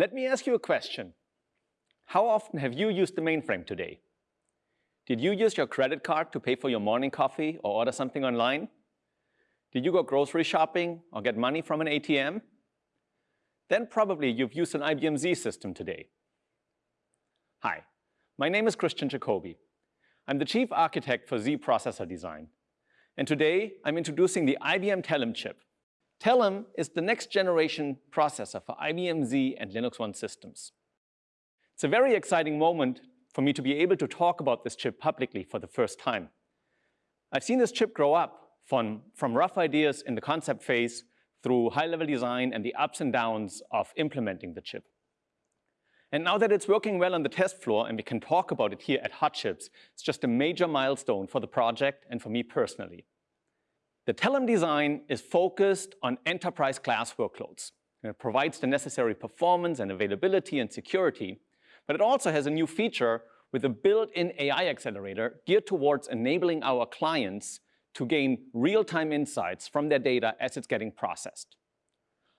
Let me ask you a question. How often have you used the mainframe today? Did you use your credit card to pay for your morning coffee or order something online? Did you go grocery shopping or get money from an ATM? Then probably you've used an IBM Z system today. Hi, my name is Christian Jacobi. I'm the chief architect for Z processor design. And today I'm introducing the IBM Telum chip. Telum is the next generation processor for IBM Z and Linux One systems. It's a very exciting moment for me to be able to talk about this chip publicly for the first time. I've seen this chip grow up from, from rough ideas in the concept phase through high-level design and the ups and downs of implementing the chip. And now that it's working well on the test floor and we can talk about it here at Hot Chips, it's just a major milestone for the project and for me personally. The Telum design is focused on enterprise class workloads. It provides the necessary performance and availability and security, but it also has a new feature with a built-in AI accelerator geared towards enabling our clients to gain real-time insights from their data as it's getting processed.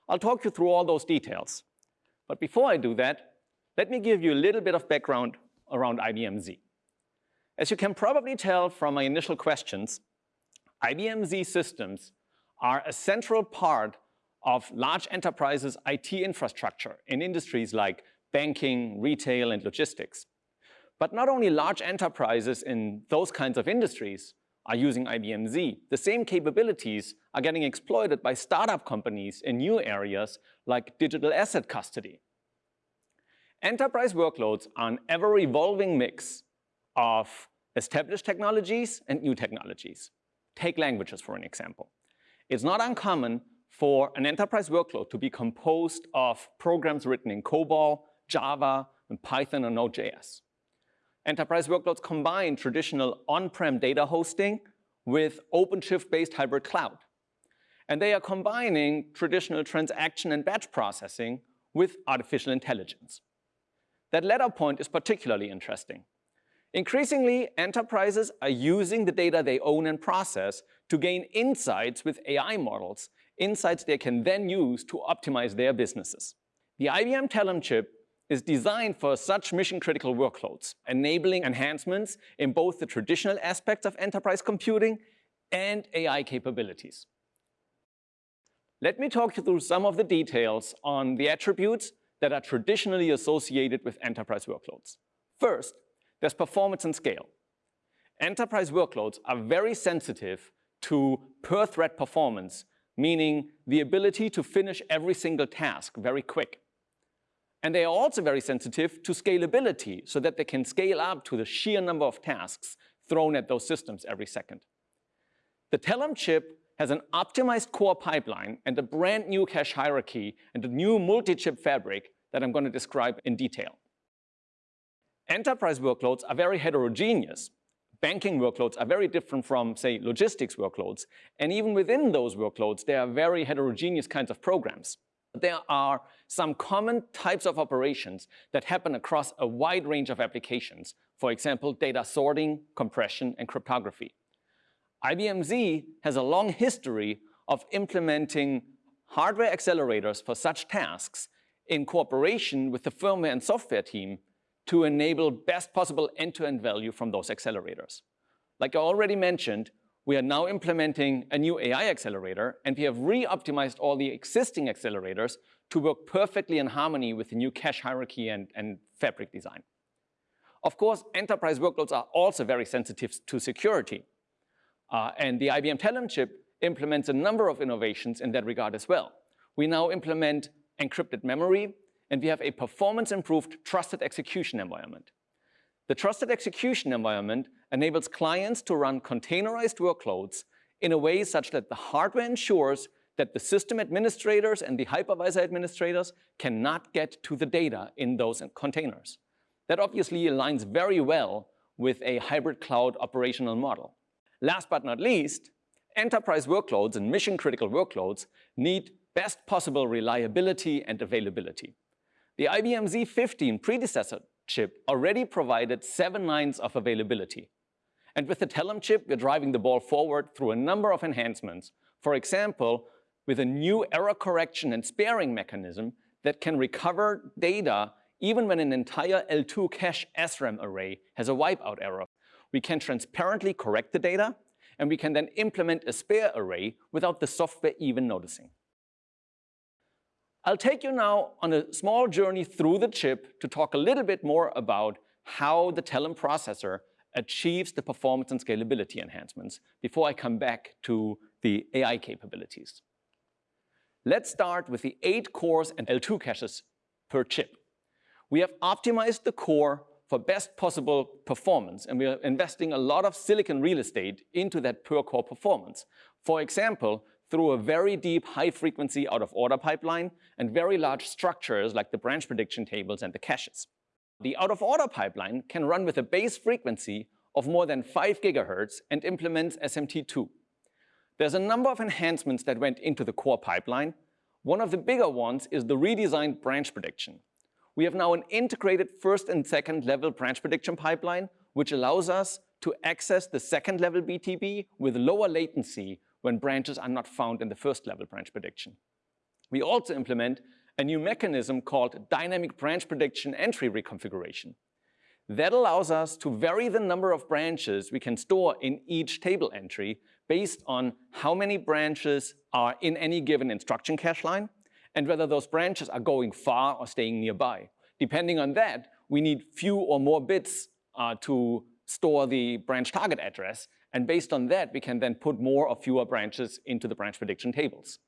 I'll talk you through all those details. But before I do that, let me give you a little bit of background around IBM Z. As you can probably tell from my initial questions, IBM Z systems are a central part of large enterprises' IT infrastructure in industries like banking, retail, and logistics. But not only large enterprises in those kinds of industries are using IBM Z, the same capabilities are getting exploited by startup companies in new areas like digital asset custody. Enterprise workloads are an ever-evolving mix of established technologies and new technologies. Take languages for an example. It's not uncommon for an enterprise workload to be composed of programs written in COBOL, Java, and Python or Node.js. Enterprise workloads combine traditional on-prem data hosting with OpenShift-based hybrid cloud. And they are combining traditional transaction and batch processing with artificial intelligence. That latter point is particularly interesting. Increasingly, enterprises are using the data they own and process to gain insights with AI models, insights they can then use to optimize their businesses. The IBM Telum chip is designed for such mission-critical workloads, enabling enhancements in both the traditional aspects of enterprise computing and AI capabilities. Let me talk you through some of the details on the attributes that are traditionally associated with enterprise workloads. First, there's performance and scale. Enterprise workloads are very sensitive to per-thread performance, meaning the ability to finish every single task very quick. And they are also very sensitive to scalability, so that they can scale up to the sheer number of tasks thrown at those systems every second. The Telum chip has an optimized core pipeline and a brand new cache hierarchy and a new multi-chip fabric that I'm going to describe in detail. Enterprise workloads are very heterogeneous. Banking workloads are very different from, say, logistics workloads. And even within those workloads, there are very heterogeneous kinds of programs. There are some common types of operations that happen across a wide range of applications. For example, data sorting, compression, and cryptography. IBM Z has a long history of implementing hardware accelerators for such tasks in cooperation with the firmware and software team to enable best possible end-to-end -end value from those accelerators. Like I already mentioned, we are now implementing a new AI accelerator, and we have re-optimized all the existing accelerators to work perfectly in harmony with the new cache hierarchy and, and fabric design. Of course, enterprise workloads are also very sensitive to security. Uh, and the IBM Telum chip implements a number of innovations in that regard as well. We now implement encrypted memory, and we have a performance-improved trusted execution environment. The trusted execution environment enables clients to run containerized workloads in a way such that the hardware ensures that the system administrators and the hypervisor administrators cannot get to the data in those containers. That obviously aligns very well with a hybrid cloud operational model. Last but not least, enterprise workloads and mission-critical workloads need best possible reliability and availability. The IBM Z15 predecessor chip already provided seven nines of availability. And with the Telum chip, we're driving the ball forward through a number of enhancements. For example, with a new error correction and sparing mechanism that can recover data even when an entire L2 cache SRAM array has a wipeout error. We can transparently correct the data, and we can then implement a spare array without the software even noticing. I'll take you now on a small journey through the chip to talk a little bit more about how the Telum processor achieves the performance and scalability enhancements before I come back to the AI capabilities. Let's start with the eight cores and L2 caches per chip. We have optimized the core for best possible performance, and we are investing a lot of silicon real estate into that per core performance. For example, through a very deep high-frequency out-of-order pipeline and very large structures like the branch prediction tables and the caches. The out-of-order pipeline can run with a base frequency of more than 5 gigahertz and implements SMT2. There's a number of enhancements that went into the core pipeline. One of the bigger ones is the redesigned branch prediction. We have now an integrated first and second level branch prediction pipeline, which allows us to access the second level BTB with lower latency when branches are not found in the first level branch prediction. We also implement a new mechanism called dynamic branch prediction entry reconfiguration. That allows us to vary the number of branches we can store in each table entry based on how many branches are in any given instruction cache line and whether those branches are going far or staying nearby. Depending on that, we need few or more bits uh, to store the branch target address, and based on that, we can then put more or fewer branches into the branch prediction tables.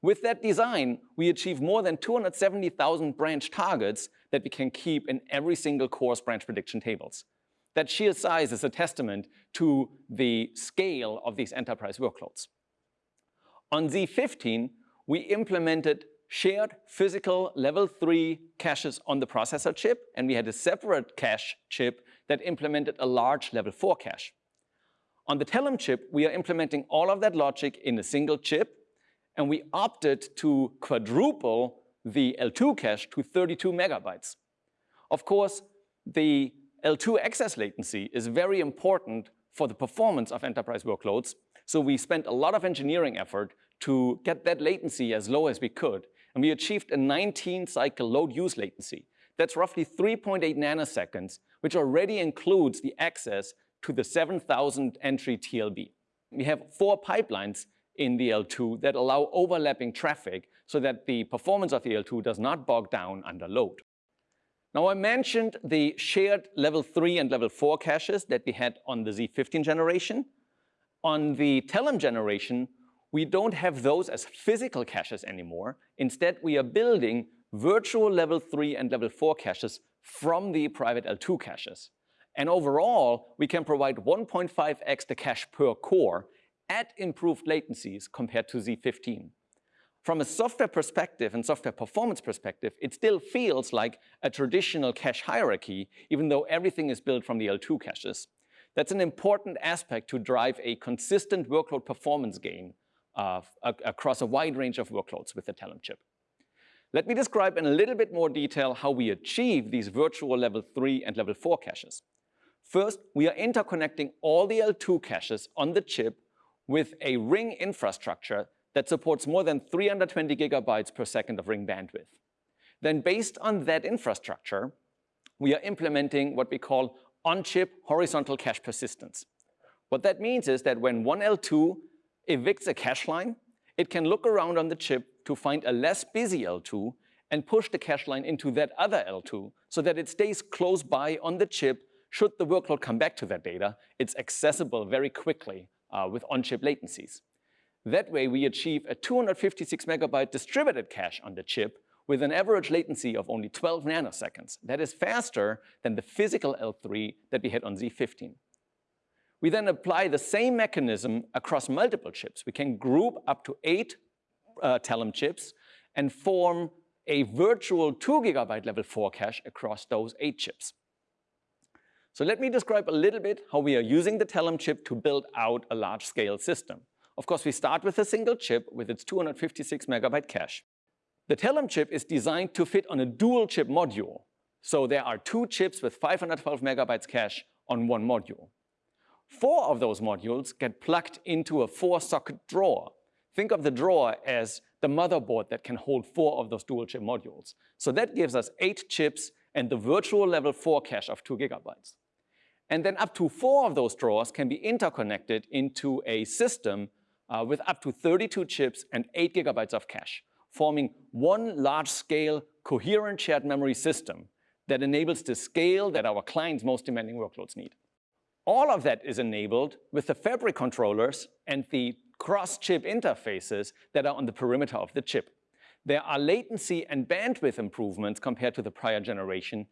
With that design, we achieve more than 270,000 branch targets that we can keep in every single core's branch prediction tables. That sheer size is a testament to the scale of these enterprise workloads. On Z15, we implemented shared physical level 3 caches on the processor chip, and we had a separate cache chip that implemented a large level 4 cache. On the Telum chip, we are implementing all of that logic in a single chip, and we opted to quadruple the L2 cache to 32 megabytes. Of course, the L2 access latency is very important for the performance of enterprise workloads, so we spent a lot of engineering effort to get that latency as low as we could and we achieved a 19-cycle load use latency. That's roughly 3.8 nanoseconds, which already includes the access to the 7,000 entry TLB. We have four pipelines in the L2 that allow overlapping traffic so that the performance of the L2 does not bog down under load. Now I mentioned the shared level 3 and level 4 caches that we had on the Z15 generation. On the Telum generation, we don't have those as physical caches anymore. Instead, we are building virtual level 3 and level 4 caches from the private L2 caches. And overall, we can provide 1.5x the cache per core at improved latencies compared to Z15. From a software perspective and software performance perspective, it still feels like a traditional cache hierarchy, even though everything is built from the L2 caches. That's an important aspect to drive a consistent workload performance gain uh, across a wide range of workloads with the Telum chip. Let me describe in a little bit more detail how we achieve these virtual level 3 and level 4 caches. First, we are interconnecting all the L2 caches on the chip with a ring infrastructure that supports more than 320 gigabytes per second of ring bandwidth. Then based on that infrastructure, we are implementing what we call on-chip horizontal cache persistence. What that means is that when one L2 evicts a cache line, it can look around on the chip to find a less busy L2 and push the cache line into that other L2 so that it stays close by on the chip should the workload come back to that data. It's accessible very quickly uh, with on-chip latencies. That way, we achieve a 256 megabyte distributed cache on the chip with an average latency of only 12 nanoseconds. That is faster than the physical L3 that we had on Z15. We then apply the same mechanism across multiple chips. We can group up to eight uh, Telum chips and form a virtual two gigabyte level four cache across those eight chips. So let me describe a little bit how we are using the Telum chip to build out a large scale system. Of course, we start with a single chip with its 256 megabyte cache. The Telum chip is designed to fit on a dual chip module. So there are two chips with 512 megabytes cache on one module. Four of those modules get plugged into a four-socket drawer. think of the drawer as the motherboard that can hold four of those dual chip modules. So that gives us eight chips and the virtual level four cache of two gigabytes. And then up to four of those drawers can be interconnected into a system uh, with up to 32 chips and eight gigabytes of cache, forming one large-scale coherent shared memory system that enables the scale that our clients' most demanding workloads need. All of that is enabled with the fabric controllers and the cross-chip interfaces that are on the perimeter of the chip. There are latency and bandwidth improvements compared to the prior generation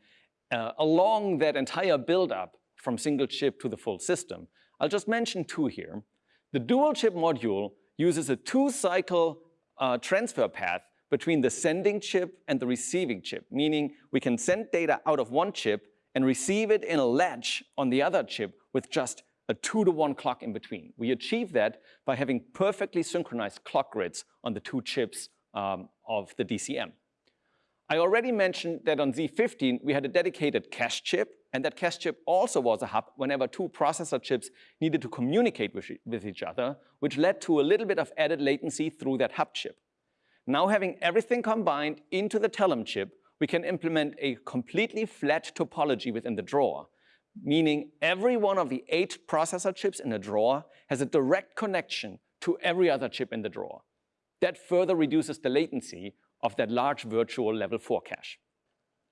uh, along that entire build-up from single chip to the full system. I'll just mention two here. The dual chip module uses a two-cycle uh, transfer path between the sending chip and the receiving chip, meaning we can send data out of one chip and receive it in a latch on the other chip with just a two to one clock in between. We achieve that by having perfectly synchronized clock grids on the two chips um, of the DCM. I already mentioned that on Z15 we had a dedicated cache chip and that cache chip also was a hub whenever two processor chips needed to communicate with, each other, which led to a little bit of added latency through that hub chip. Now having everything combined into the Telum chip, we can implement a completely flat topology within the drawer, meaning every one of the eight processor chips in the drawer has a direct connection to every other chip in the drawer. That further reduces the latency of that large virtual level 4 cache.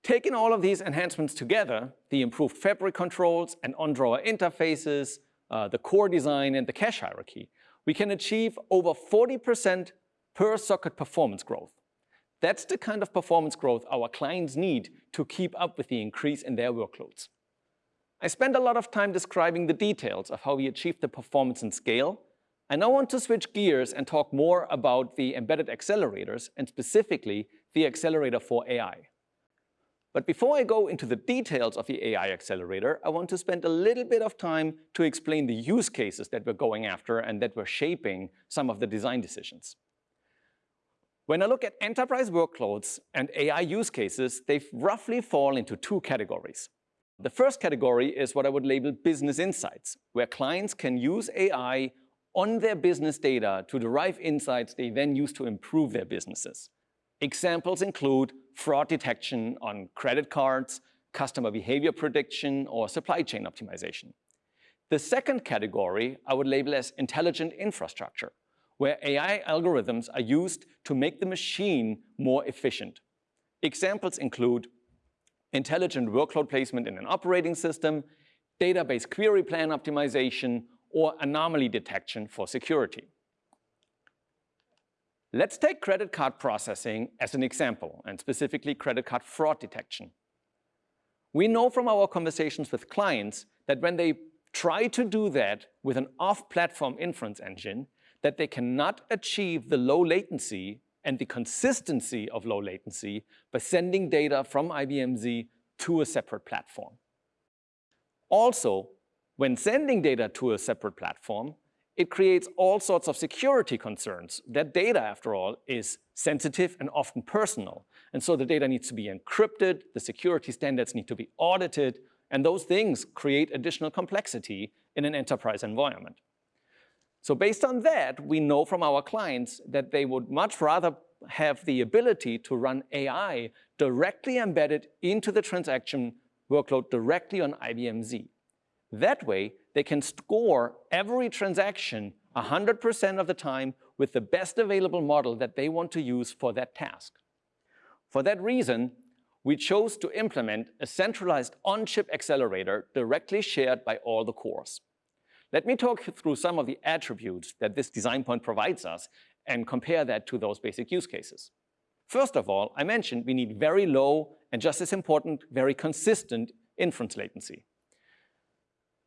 Taking all of these enhancements together, the improved fabric controls and on-drawer interfaces, uh, the core design and the cache hierarchy, we can achieve over 40% per socket performance growth. That's the kind of performance growth our clients need to keep up with the increase in their workloads. I spent a lot of time describing the details of how we achieve the performance and scale. I now want to switch gears and talk more about the embedded accelerators and specifically the accelerator for AI. But before I go into the details of the AI accelerator, I want to spend a little bit of time to explain the use cases that we're going after and that were shaping some of the design decisions. When I look at enterprise workloads and AI use cases, they roughly fall into two categories. The first category is what I would label business insights, where clients can use AI on their business data to derive insights they then use to improve their businesses. Examples include fraud detection on credit cards, customer behavior prediction, or supply chain optimization. The second category I would label as intelligent infrastructure, where AI algorithms are used to make the machine more efficient. Examples include intelligent workload placement in an operating system, database query plan optimization, or anomaly detection for security. Let's take credit card processing as an example, and specifically credit card fraud detection. We know from our conversations with clients that when they try to do that with an off-platform inference engine, that they cannot achieve the low latency and the consistency of low latency by sending data from IBM Z to a separate platform. Also, when sending data to a separate platform, it creates all sorts of security concerns. That data, after all, is sensitive and often personal. And so the data needs to be encrypted, the security standards need to be audited, and those things create additional complexity in an enterprise environment. So based on that, we know from our clients that they would much rather have the ability to run AI directly embedded into the transaction workload directly on IBM Z. That way, they can score every transaction 100% of the time with the best available model that they want to use for that task. For that reason, we chose to implement a centralized on-chip accelerator directly shared by all the cores. Let me talk through some of the attributes that this design point provides us and compare that to those basic use cases. First of all, I mentioned we need very low and just as important, very consistent inference latency.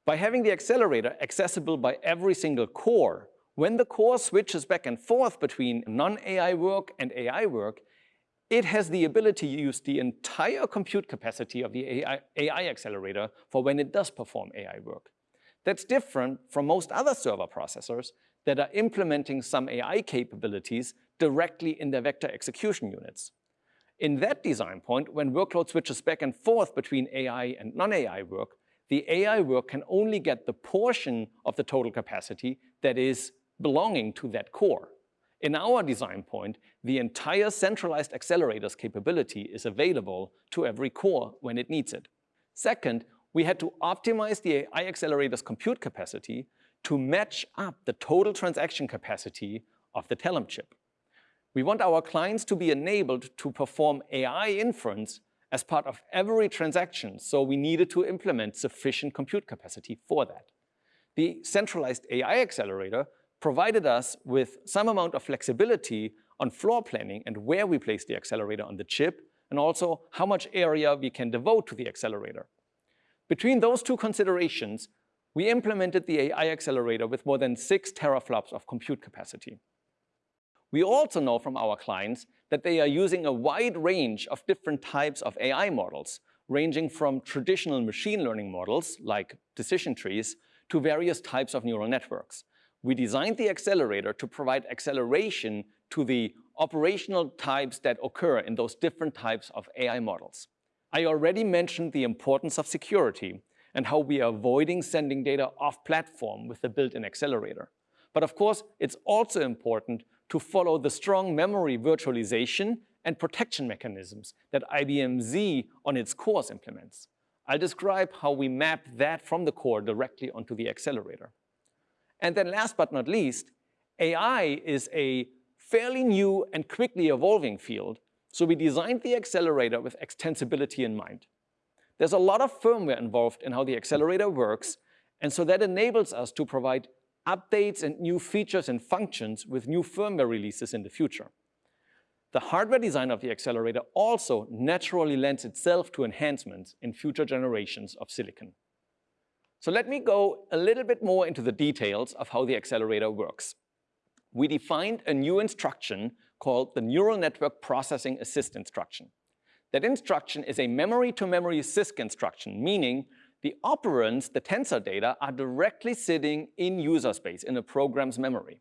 By having the accelerator accessible by every single core, when the core switches back and forth between non-AI work and AI work, it has the ability to use the entire compute capacity of the AI, AI accelerator for when it does perform AI work. That's different from most other server processors that are implementing some AI capabilities directly in their vector execution units. In that design point, when workload switches back and forth between AI and non-AI work, the AI work can only get the portion of the total capacity that is belonging to that core. In our design point, the entire centralized accelerators capability is available to every core when it needs it. Second, we had to optimize the AI accelerator's compute capacity to match up the total transaction capacity of the Telum chip. We want our clients to be enabled to perform AI inference as part of every transaction, so we needed to implement sufficient compute capacity for that. The centralized AI accelerator provided us with some amount of flexibility on floor planning and where we place the accelerator on the chip, and also how much area we can devote to the accelerator. Between those two considerations, we implemented the AI accelerator with more than six teraflops of compute capacity. We also know from our clients that they are using a wide range of different types of AI models, ranging from traditional machine learning models, like decision trees, to various types of neural networks. We designed the accelerator to provide acceleration to the operational types that occur in those different types of AI models. I already mentioned the importance of security and how we are avoiding sending data off platform with the built-in accelerator. But of course, it's also important to follow the strong memory virtualization and protection mechanisms that IBM Z on its cores implements. I'll describe how we map that from the core directly onto the accelerator. And then last but not least, AI is a fairly new and quickly evolving field, so we designed the accelerator with extensibility in mind. There's a lot of firmware involved in how the accelerator works, and so that enables us to provide updates and new features and functions with new firmware releases in the future. The hardware design of the accelerator also naturally lends itself to enhancements in future generations of silicon. So let me go a little bit more into the details of how the accelerator works. We defined a new instruction called the Neural Network Processing Assist instruction. That instruction is a memory-to-memory -memory CISC instruction, meaning the operands, the tensor data, are directly sitting in user space in a program's memory.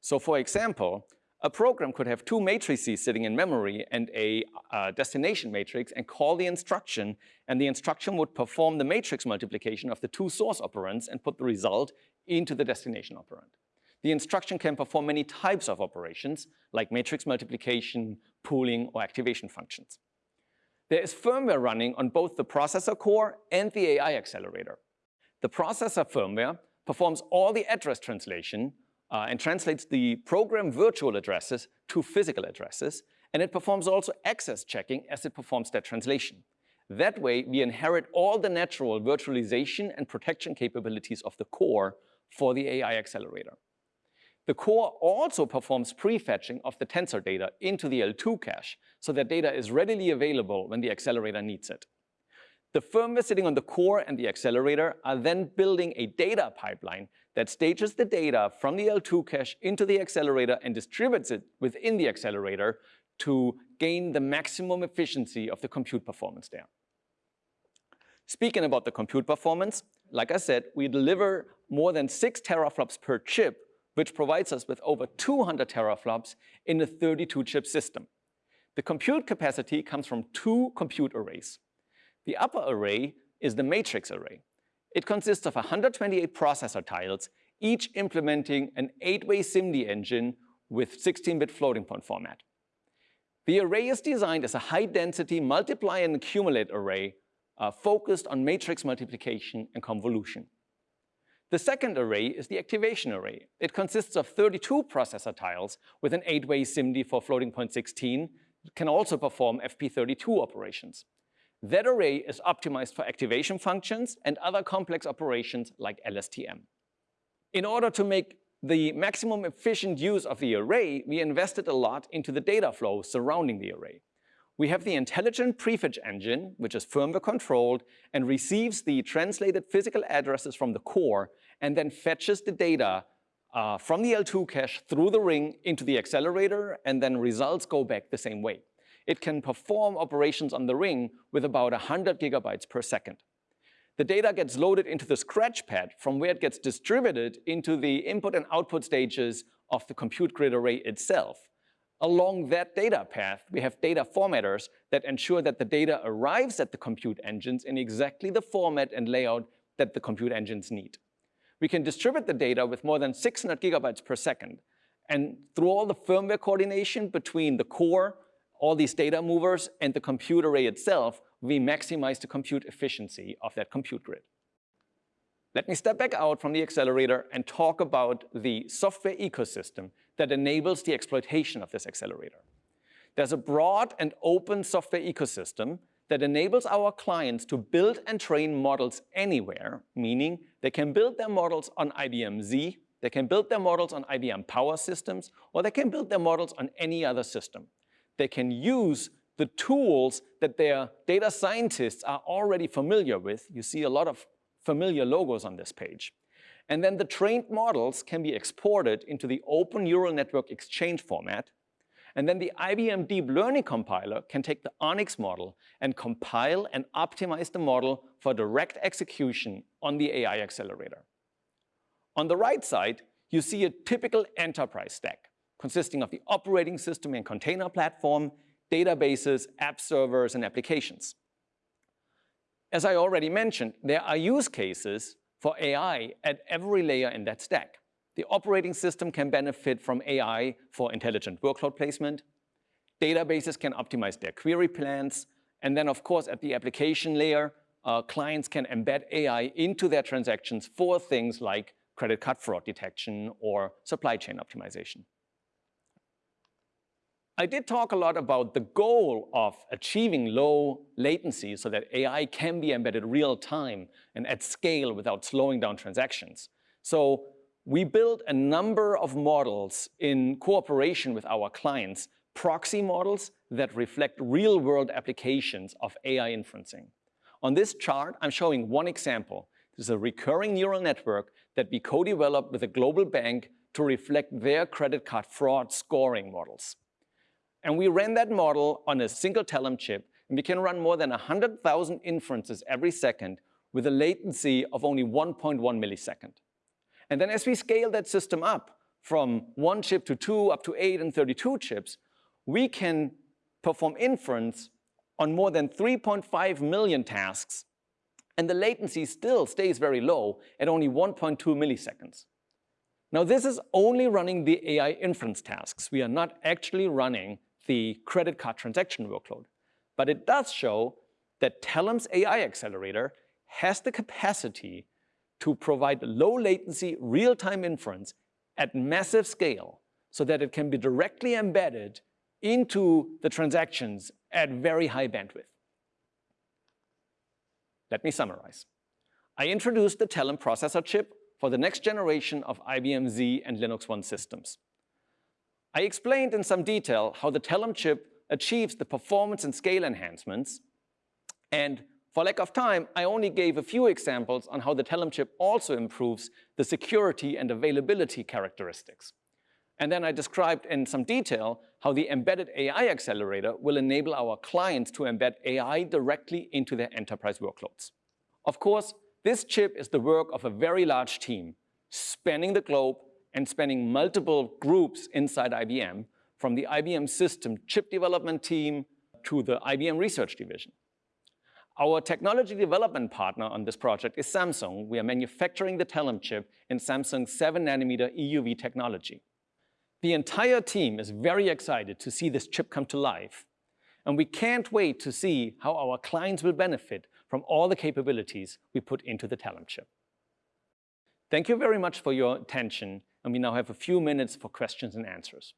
So for example, a program could have two matrices sitting in memory and a uh, destination matrix and call the instruction, and the instruction would perform the matrix multiplication of the two source operands and put the result into the destination operand. The instruction can perform many types of operations, like matrix multiplication, pooling, or activation functions. There is firmware running on both the processor core and the AI accelerator. The processor firmware performs all the address translation uh, and translates the program virtual addresses to physical addresses, and it performs also access checking as it performs that translation. That way, we inherit all the natural virtualization and protection capabilities of the core for the AI accelerator. The core also performs prefetching of the tensor data into the L2 cache, so that data is readily available when the accelerator needs it. The firmware sitting on the core and the accelerator are then building a data pipeline that stages the data from the L2 cache into the accelerator and distributes it within the accelerator to gain the maximum efficiency of the compute performance there. Speaking about the compute performance, like I said, we deliver more than six teraflops per chip which provides us with over 200 teraflops in a 32-chip system. The compute capacity comes from two compute arrays. The upper array is the matrix array. It consists of 128 processor tiles, each implementing an 8-way SIMD engine with 16-bit floating point format. The array is designed as a high-density multiply and accumulate array uh, focused on matrix multiplication and convolution. The second array is the activation array. It consists of 32 processor tiles with an 8-way SIMD for floating point 16. It can also perform FP32 operations. That array is optimized for activation functions and other complex operations like LSTM. In order to make the maximum efficient use of the array, we invested a lot into the data flow surrounding the array. We have the intelligent prefetch engine, which is firmware controlled and receives the translated physical addresses from the core and then fetches the data uh, from the L2 cache through the ring into the accelerator and then results go back the same way. It can perform operations on the ring with about 100 gigabytes per second. The data gets loaded into the scratch pad from where it gets distributed into the input and output stages of the compute grid array itself. Along that data path, we have data formatters that ensure that the data arrives at the compute engines in exactly the format and layout that the compute engines need. We can distribute the data with more than 600 gigabytes per second, And through all the firmware coordination between the core, all these data movers, and the compute array itself, we maximize the compute efficiency of that compute grid. Let me step back out from the accelerator and talk about the software ecosystem that enables the exploitation of this accelerator. There's a broad and open software ecosystem that enables our clients to build and train models anywhere, meaning they can build their models on IBM Z, they can build their models on IBM Power Systems, or they can build their models on any other system. They can use the tools that their data scientists are already familiar with. You see a lot of familiar logos on this page. And then the trained models can be exported into the Open Neural Network Exchange format. And then the IBM Deep Learning Compiler can take the ONNX model and compile and optimize the model for direct execution on the AI accelerator. On the right side, you see a typical enterprise stack consisting of the operating system and container platform, databases, app servers, and applications. As I already mentioned, there are use cases for AI at every layer in that stack. The operating system can benefit from AI for intelligent workload placement. Databases can optimize their query plans. And then, of course, at the application layer, uh, clients can embed AI into their transactions for things like credit card fraud detection or supply chain optimization. I did talk a lot about the goal of achieving low latency so that AI can be embedded real time and at scale without slowing down transactions. So we built a number of models in cooperation with our clients, proxy models that reflect real-world applications of AI inferencing. On this chart, I'm showing one example. This is a recurring neural network that we co-developed with a global bank to reflect their credit card fraud scoring models. And we ran that model on a single Telum chip, and we can run more than 100,000 inferences every second with a latency of only 1.1 millisecond. And then as we scale that system up from one chip to two, up to eight and 32 chips, we can perform inference on more than 3.5 million tasks, and the latency still stays very low at only 1.2 milliseconds. Now this is only running the AI inference tasks. We are not actually running the credit card transaction workload. But it does show that Telum's AI accelerator has the capacity to provide low latency real-time inference at massive scale so that it can be directly embedded into the transactions at very high bandwidth. Let me summarize. I introduced the Telum processor chip for the next generation of IBM Z and Linux One systems. I explained in some detail how the Telum chip achieves the performance and scale enhancements. And for lack of time, I only gave a few examples on how the Telum chip also improves the security and availability characteristics. And then I described in some detail how the embedded AI accelerator will enable our clients to embed AI directly into their enterprise workloads. Of course, this chip is the work of a very large team spanning the globe and spanning multiple groups inside IBM, from the IBM system chip development team to the IBM research division. Our technology development partner on this project is Samsung. We are manufacturing the Telum chip in Samsung's 7 nanometer EUV technology. The entire team is very excited to see this chip come to life, and we can't wait to see how our clients will benefit from all the capabilities we put into the Telum chip. Thank you very much for your attention, and we now have a few minutes for questions and answers.